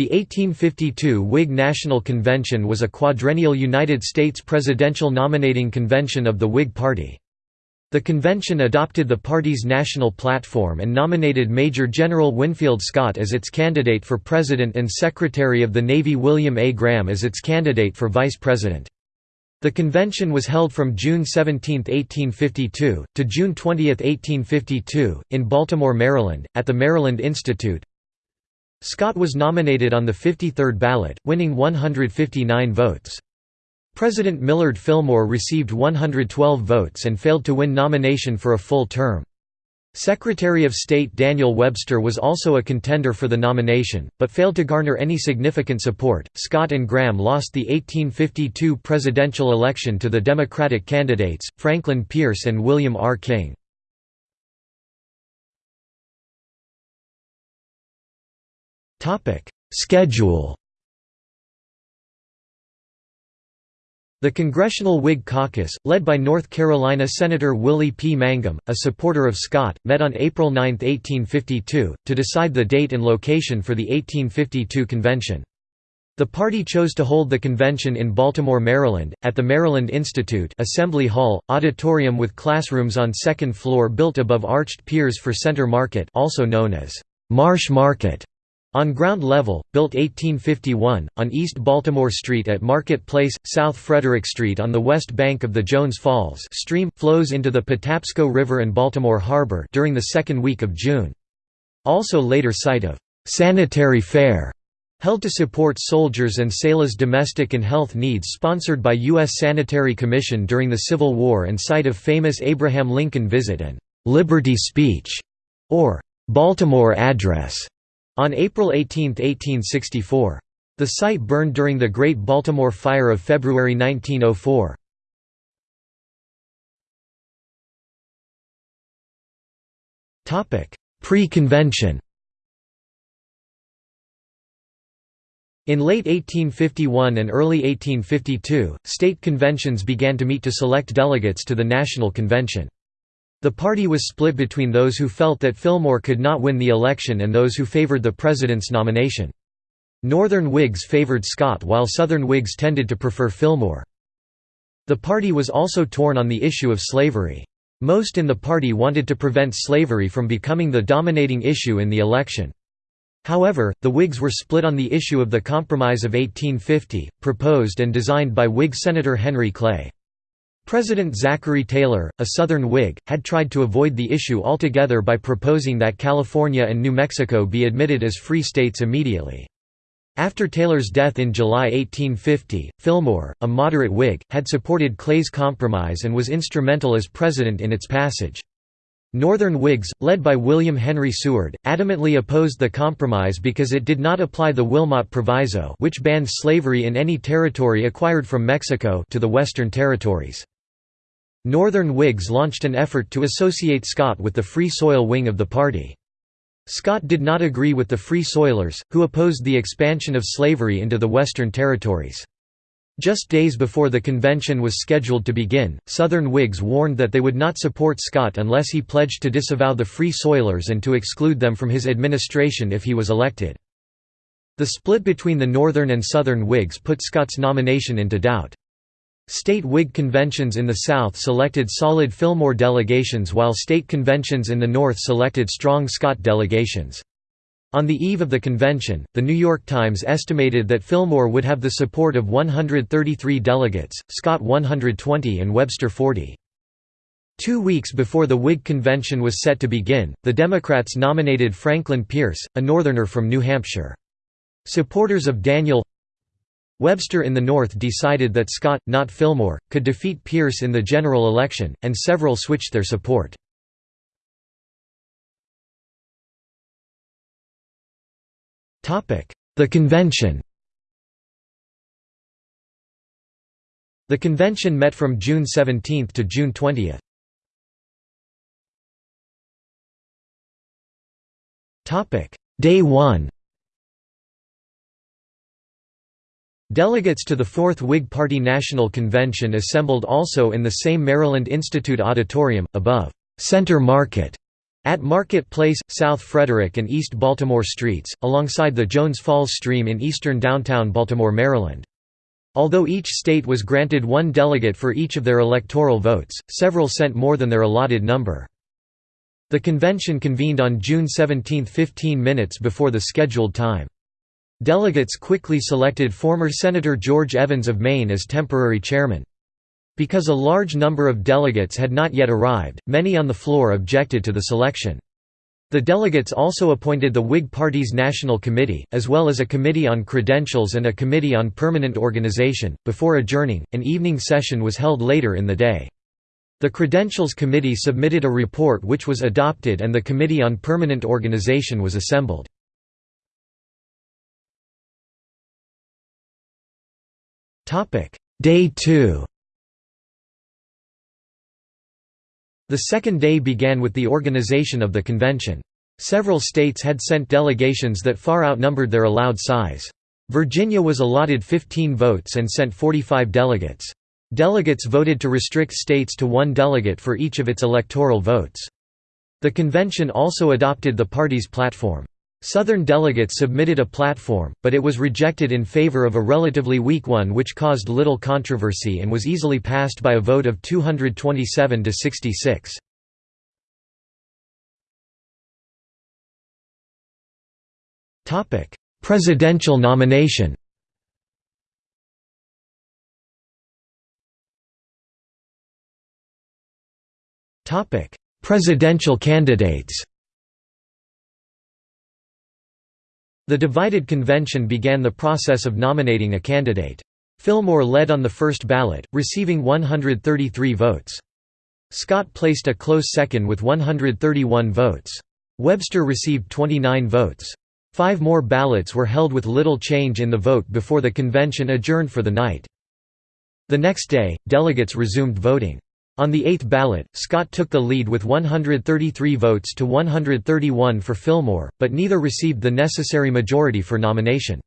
The 1852 Whig National Convention was a quadrennial United States presidential nominating convention of the Whig Party. The convention adopted the party's national platform and nominated Major General Winfield Scott as its candidate for president and Secretary of the Navy William A. Graham as its candidate for vice president. The convention was held from June 17, 1852, to June 20, 1852, in Baltimore, Maryland, at the Maryland Institute, Scott was nominated on the 53rd ballot, winning 159 votes. President Millard Fillmore received 112 votes and failed to win nomination for a full term. Secretary of State Daniel Webster was also a contender for the nomination, but failed to garner any significant support. Scott and Graham lost the 1852 presidential election to the Democratic candidates, Franklin Pierce and William R. King. Schedule The Congressional Whig Caucus, led by North Carolina Senator Willie P. Mangum, a supporter of Scott, met on April 9, 1852, to decide the date and location for the 1852 convention. The party chose to hold the convention in Baltimore, Maryland, at the Maryland Institute Assembly Hall, auditorium with classrooms on second floor built above arched piers for Center Market also known as Marsh Market. On ground level, built 1851, on East Baltimore Street at Market Place, South Frederick Street on the west bank of the Jones Falls stream, flows into the Patapsco River and Baltimore Harbor during the second week of June. Also later site of «sanitary fair» held to support soldiers and sailors' domestic and health needs sponsored by U.S. Sanitary Commission during the Civil War and site of famous Abraham Lincoln visit and «Liberty Speech» or «Baltimore Address» On April 18, 1864. The site burned during the Great Baltimore Fire of February 1904. Pre-convention In late 1851 and early 1852, state conventions began to meet to select delegates to the National Convention. The party was split between those who felt that Fillmore could not win the election and those who favored the president's nomination. Northern Whigs favored Scott while Southern Whigs tended to prefer Fillmore. The party was also torn on the issue of slavery. Most in the party wanted to prevent slavery from becoming the dominating issue in the election. However, the Whigs were split on the issue of the Compromise of 1850, proposed and designed by Whig Senator Henry Clay. President Zachary Taylor, a Southern Whig, had tried to avoid the issue altogether by proposing that California and New Mexico be admitted as free states immediately. After Taylor's death in July 1850, Fillmore, a moderate Whig, had supported Clay's compromise and was instrumental as president in its passage. Northern Whigs, led by William Henry Seward, adamantly opposed the compromise because it did not apply the Wilmot Proviso which banned slavery in any territory acquired from Mexico to the Western Territories. Northern Whigs launched an effort to associate Scott with the Free Soil wing of the party. Scott did not agree with the Free Soilers, who opposed the expansion of slavery into the Western Territories. Just days before the convention was scheduled to begin, Southern Whigs warned that they would not support Scott unless he pledged to disavow the Free Soilers and to exclude them from his administration if he was elected. The split between the Northern and Southern Whigs put Scott's nomination into doubt. State Whig conventions in the South selected solid Fillmore delegations while state conventions in the North selected strong Scott delegations. On the eve of the convention, The New York Times estimated that Fillmore would have the support of 133 delegates, Scott 120 and Webster 40. Two weeks before the Whig convention was set to begin, the Democrats nominated Franklin Pierce, a Northerner from New Hampshire. Supporters of Daniel Webster in the North decided that Scott, not Fillmore, could defeat Pierce in the general election, and several switched their support. The convention. The convention met from June 17 to June 20. Day 1 Delegates to the Fourth Whig Party National Convention assembled also in the same Maryland Institute auditorium, above. Center Market, At Market Place, South Frederick and East Baltimore Streets, alongside the Jones Falls Stream in eastern downtown Baltimore, Maryland. Although each state was granted one delegate for each of their electoral votes, several sent more than their allotted number. The convention convened on June 17 15 minutes before the scheduled time. Delegates quickly selected former Senator George Evans of Maine as temporary chairman. Because a large number of delegates had not yet arrived, many on the floor objected to the selection. The delegates also appointed the Whig Party's National Committee, as well as a Committee on Credentials and a Committee on Permanent Organization. Before adjourning, an evening session was held later in the day. The Credentials Committee submitted a report which was adopted and the Committee on Permanent Organization was assembled. Day 2 The second day began with the organization of the convention. Several states had sent delegations that far outnumbered their allowed size. Virginia was allotted 15 votes and sent 45 delegates. Delegates voted to restrict states to one delegate for each of its electoral votes. The convention also adopted the party's platform. Southern delegates submitted a platform, but it was rejected in favor of a relatively weak one which caused little controversy and was easily passed by a vote of 227 to 66. Topic: Presidential nomination Topic: Presidential candidates The divided convention began the process of nominating a candidate. Fillmore led on the first ballot, receiving 133 votes. Scott placed a close second with 131 votes. Webster received 29 votes. Five more ballots were held with little change in the vote before the convention adjourned for the night. The next day, delegates resumed voting. On the eighth ballot, Scott took the lead with 133 votes to 131 for Fillmore, but neither received the necessary majority for nomination.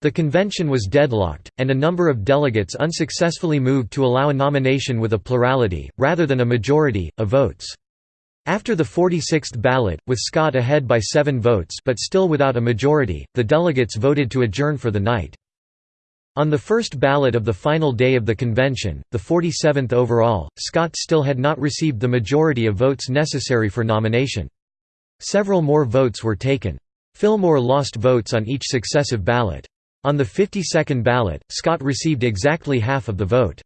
The convention was deadlocked, and a number of delegates unsuccessfully moved to allow a nomination with a plurality, rather than a majority, of votes. After the 46th ballot, with Scott ahead by seven votes but still without a majority, the delegates voted to adjourn for the night. On the first ballot of the final day of the convention, the 47th overall, Scott still had not received the majority of votes necessary for nomination. Several more votes were taken. Fillmore lost votes on each successive ballot. On the 52nd ballot, Scott received exactly half of the vote.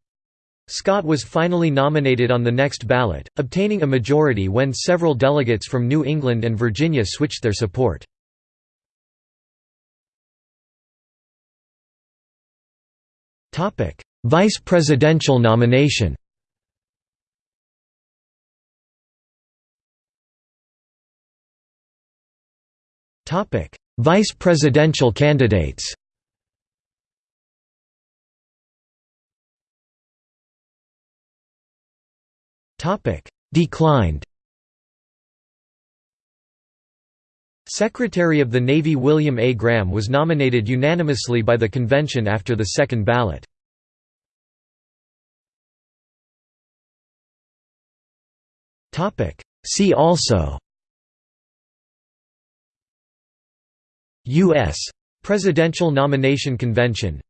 Scott was finally nominated on the next ballot, obtaining a majority when several delegates from New England and Virginia switched their support. Vice presidential nomination. Topic: Vice presidential candidates. Topic: Declined. Secretary of the Navy William A. Graham was nominated unanimously by the convention after the second ballot. See also U.S. Presidential Nomination Convention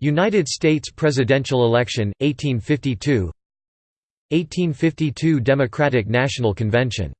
United States presidential election, 1852 1852 Democratic National Convention